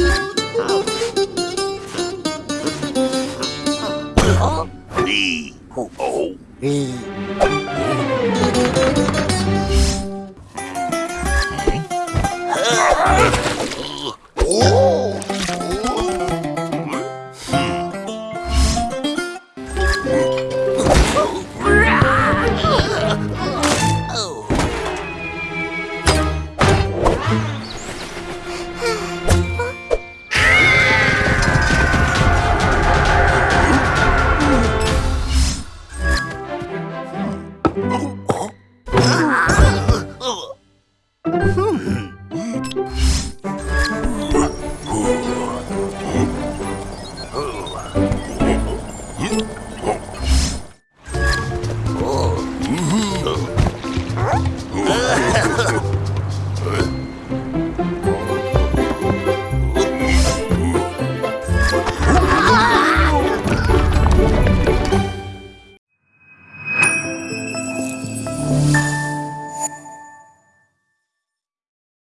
Oh! Oh oh. ho! Hey! Huh? Ha ha ha!